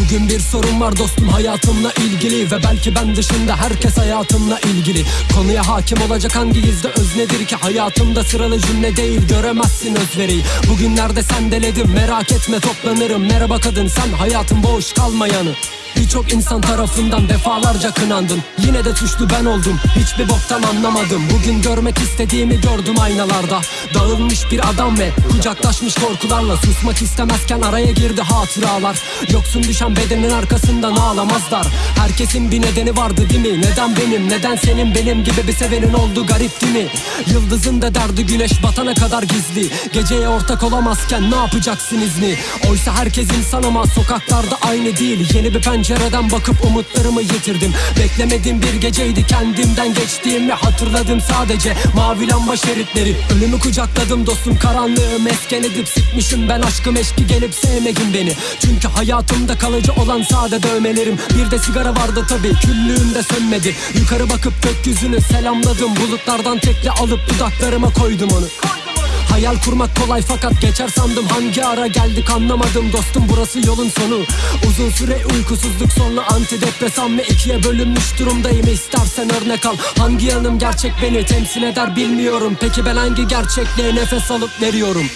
Bugün bir sorun var dostum hayatımla ilgili. Ve belki ben dışında herkes hayatımla ilgili. Konuya hakim olacak hangi gizli öz nedir ki? Hayatımda sıralı cümle değil göremezsin özveriyi Bugünlerde sendeledim merak etme toplanırım. Merhaba kadın sen hayatın boş kalmayanı Birçok insan tarafından defalarca kınandım. Yine de suçlu ben oldum. Hiçbir boktan anlamadım. Bugün görmek istediğimi gördüm aynalarda. Dağılmış bir adam ve kucaklaşmış korkularla Susmak istemezken araya girdi hatıralar. Yoksun düşen bedenin arkasından ağlamazlar Herkesin bir nedeni vardı değil mi? Neden benim? Neden senin? Benim gibi bir sevenin oldu garip değil mi? Yıldızın da derdi güneş batana kadar gizli. Geceye ortak olamazken ne yapacaksın izni? Oysa herkes insan ama sokaklarda aynı değil. Yeni bir pencereden bakıp umutlarımı yitirdim. Beklemediğim bir geceydi kendimden geçtiğimi hatırladım sadece. Mavi lamba şeritleri Ölümü kucakladım dostum. Karanlığı mesken edip Sıkmışım ben aşkım. Eşki gelip sevmedin beni. Çünkü hayatımda kalıcı olan sade dövmelerim. Bir de sigara vardı tabi küllüğümde sönmedi. Yukarı bakıp gökyüzünü selamladım. Bulutlardan tekli alıp dudaklarıma koydum onu. Hayal kurmak kolay fakat geçer sandım. Hangi ara geldik anlamadım. Dostum burası yolun sonu. Uzun süre uykusuzluk sonra antidepresan ve ikiye bölünmüş durumdayım. İstersen örnek al. Hangi yanım gerçek beni temsil eder bilmiyorum. Peki ben hangi gerçekliğe nefes alıp veriyorum